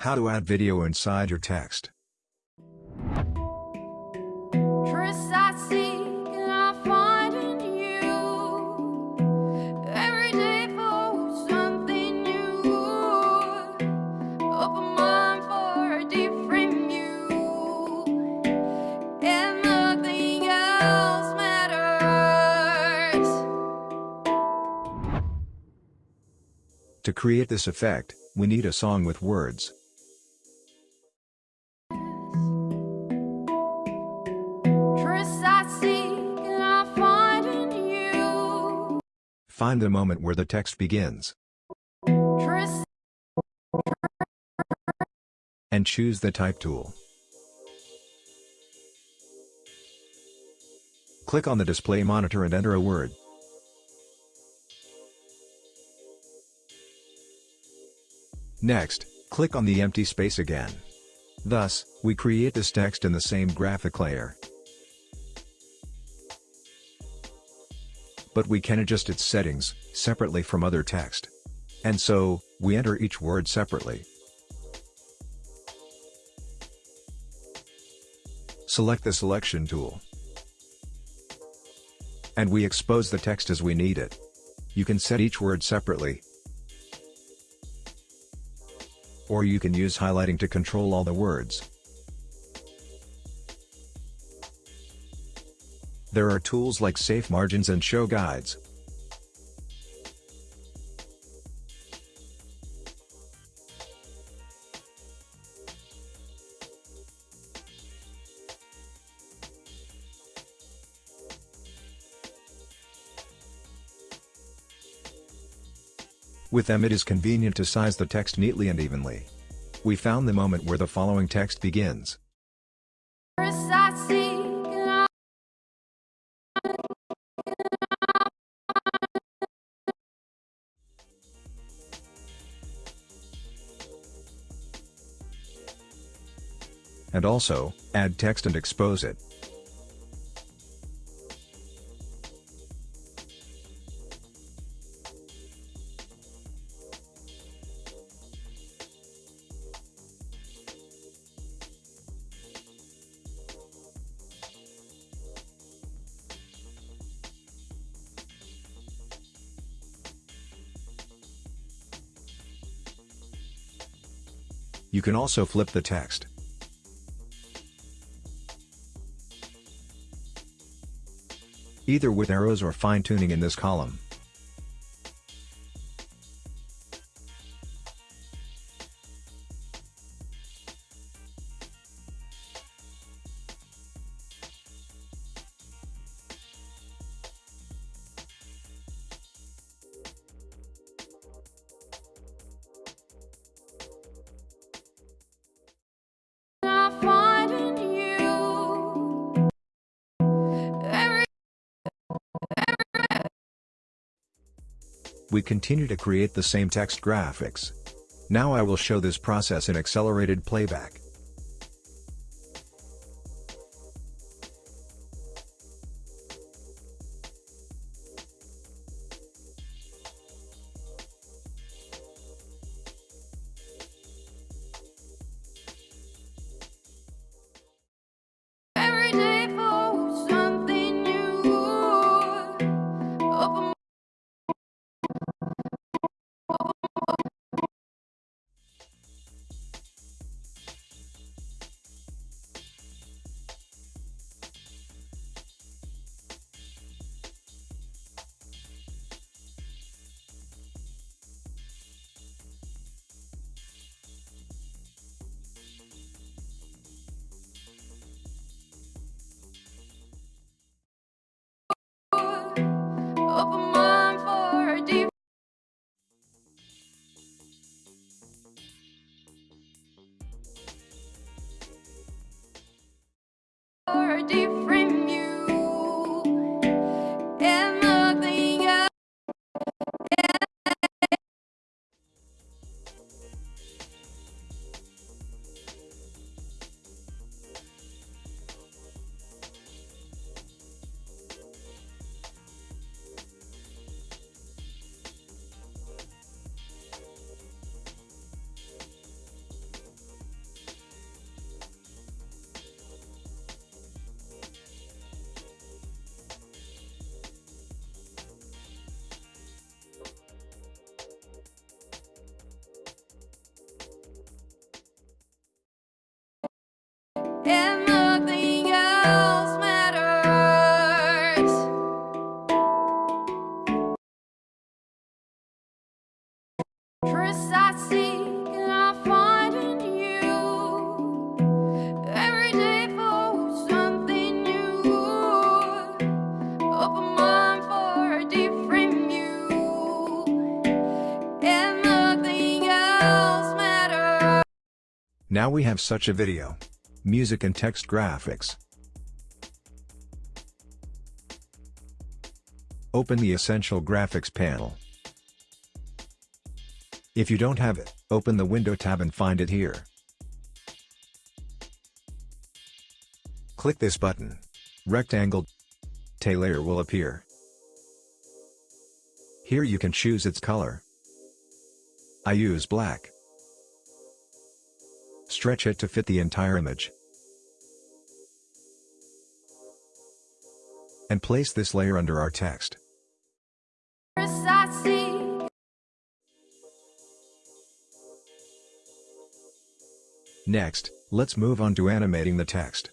How to add video inside your text. Truth I seek and I find in you. Every day for something new. Open mind for a different view. And nothing else matters. To create this effect, we need a song with words. Find the moment where the text begins, and choose the Type tool. Click on the display monitor and enter a word. Next, click on the empty space again. Thus, we create this text in the same graphic layer. But we can adjust its settings, separately from other text. And so, we enter each word separately. Select the selection tool. And we expose the text as we need it. You can set each word separately. Or you can use highlighting to control all the words. There are tools like Safe Margins and Show Guides. With them it is convenient to size the text neatly and evenly. We found the moment where the following text begins. And also, add text and expose it. You can also flip the text. Either with arrows or fine-tuning in this column. We continue to create the same text graphics. Now I will show this process in accelerated playback. Now we have such a video. Music and text graphics. Open the Essential Graphics panel. If you don't have it, open the Window tab and find it here. Click this button. Rectangle layer will appear. Here you can choose its color. I use black. Stretch it to fit the entire image. And place this layer under our text. Next, let's move on to animating the text.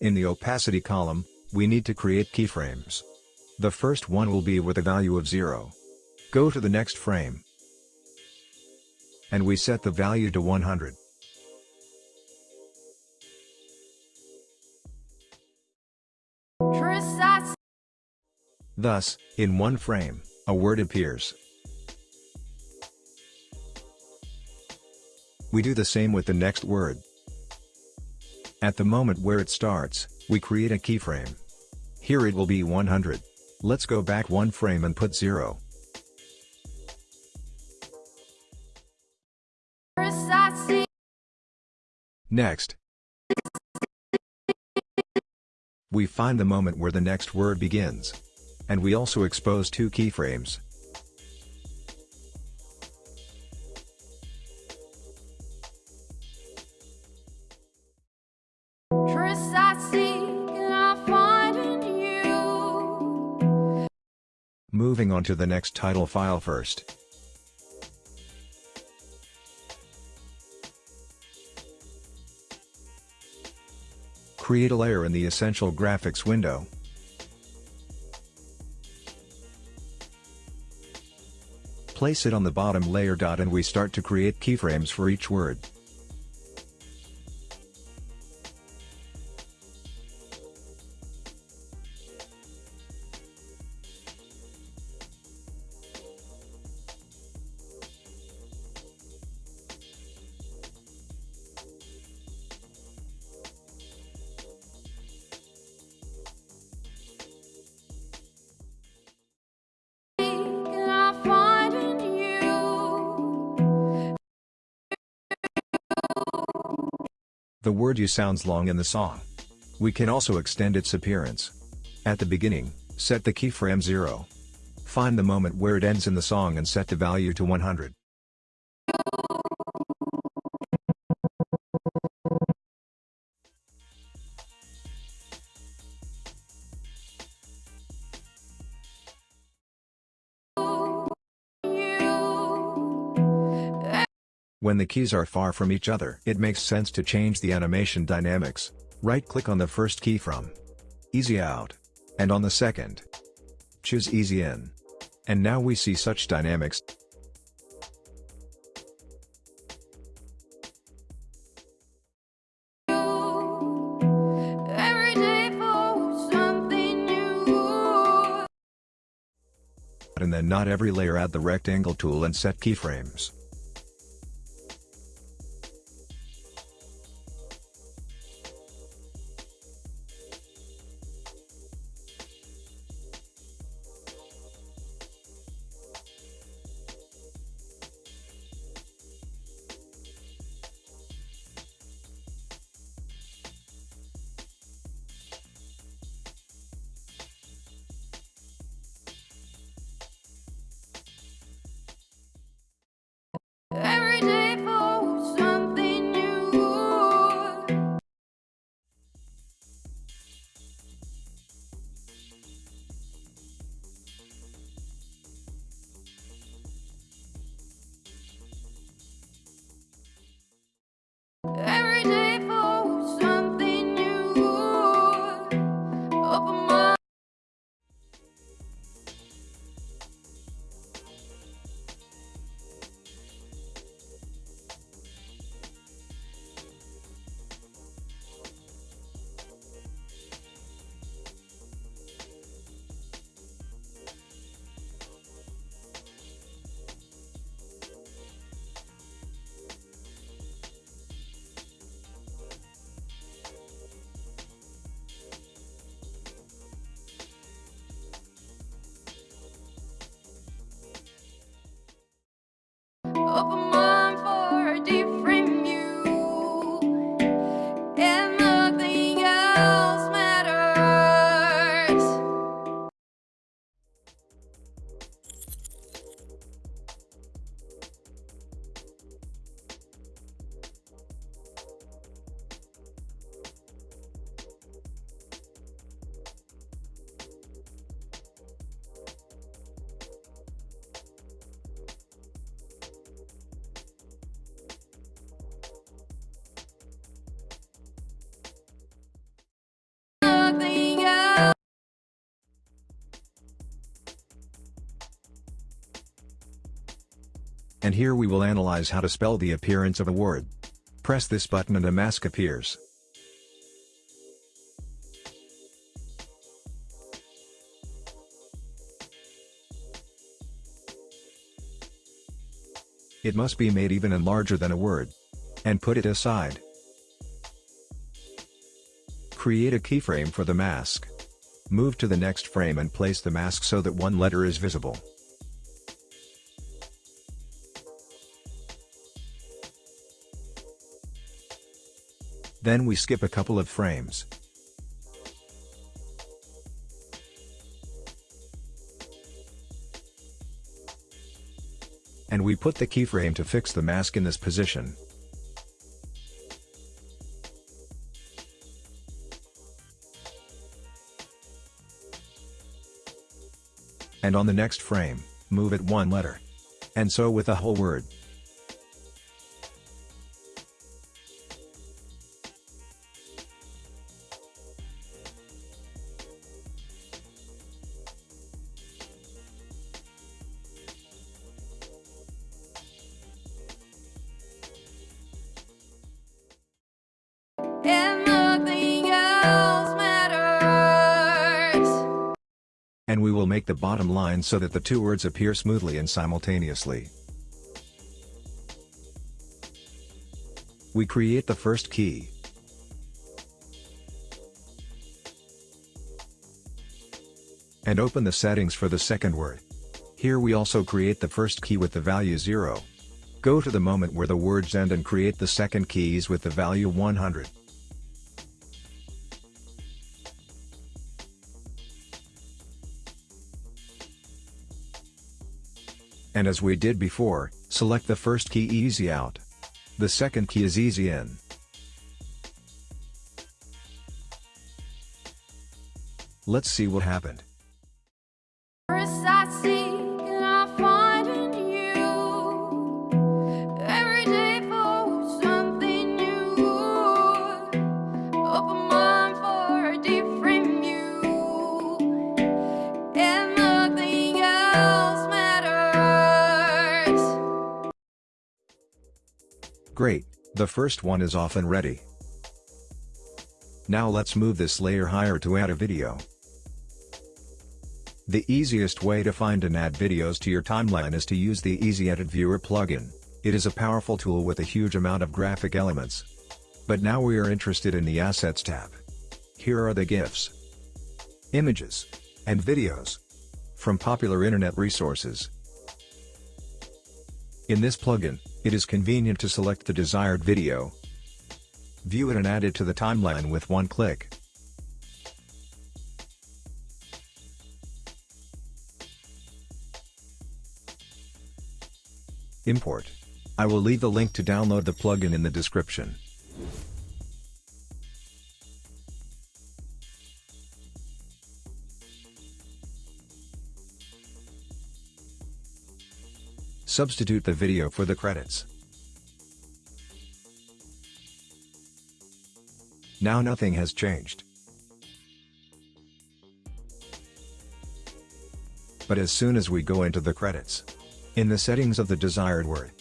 In the opacity column, we need to create keyframes. The first one will be with a value of 0. Go to the next frame. And we set the value to 100. Truth I seek. Thus, in one frame, a word appears. We do the same with the next word. At the moment where it starts, we create a keyframe. Here it will be 100. Let's go back one frame and put 0. Next, we find the moment where the next word begins. And we also expose two keyframes. Truth I seek and I find in you. Moving on to the next title file first. Create a layer in the Essential Graphics window. Place it on the bottom layer dot and we start to create keyframes for each word. The word you sounds long in the song. We can also extend its appearance. At the beginning, set the keyframe 0. Find the moment where it ends in the song and set the value to 100. When the keys are far from each other, it makes sense to change the animation dynamics. Right-click on the first key from Easy Out. And on the second. Choose Easy In. And now we see such dynamics. Every day for something new. And then not every layer add the rectangle tool and set keyframes. And here we will analyze how to spell the appearance of a word. Press this button and a mask appears. It must be made even and larger than a word. And put it aside. Create a keyframe for the mask. Move to the next frame and place the mask so that one letter is visible. Then we skip a couple of frames. And we put the keyframe to fix the mask in this position. And on the next frame, move it one letter. And so with the whole word. The bottom line so that the two words appear smoothly and simultaneously. We create the first key. And open the settings for the second word. Here we also create the first key with the value 0. Go to the moment where the words end and create the second keys with the value 100. And as we did before, select the first key easy out. The second key is easy in. Let's see what happened. The first one is often ready. Now let's move this layer higher to add a video. The easiest way to find and add videos to your timeline is to use the Easy Edit Viewer plugin. It is a powerful tool with a huge amount of graphic elements. But now we are interested in the Assets tab. Here are the GIFs, images, and videos from popular internet resources. In this plugin, it is convenient to select the desired video, view it and add it to the timeline with one click. Import. I will leave the link to download the plugin in the description. Substitute the video for the credits. Now nothing has changed. But as soon as we go into the credits, in the settings of the desired word,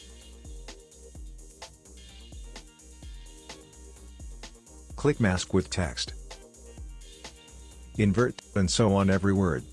click mask with text, invert, and so on every word.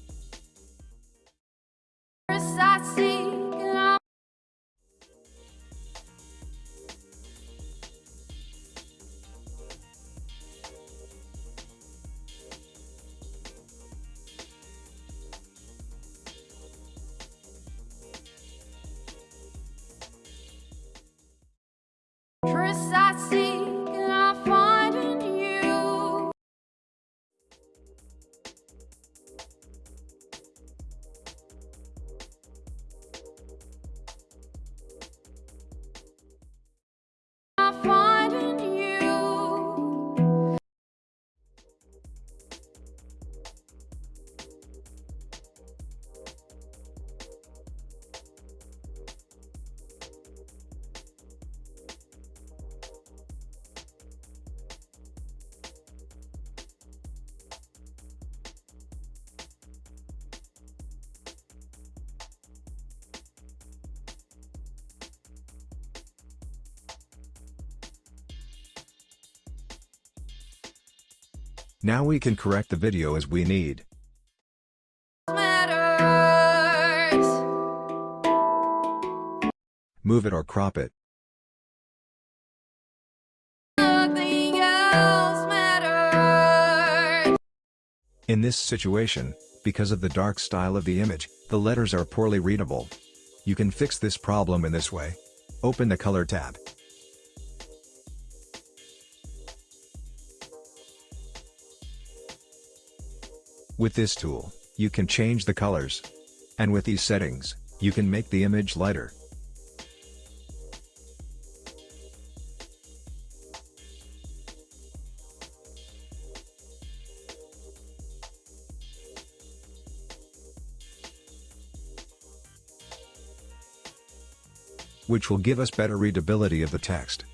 Now we can correct the video as we need. matters. Move it or crop it. Nothing else matters. In this situation, because of the dark style of the image, the letters are poorly readable. You can fix this problem in this way. Open the Color tab. With this tool, you can change the colors. And with these settings, you can make the image lighter. which will give us better readability of the text.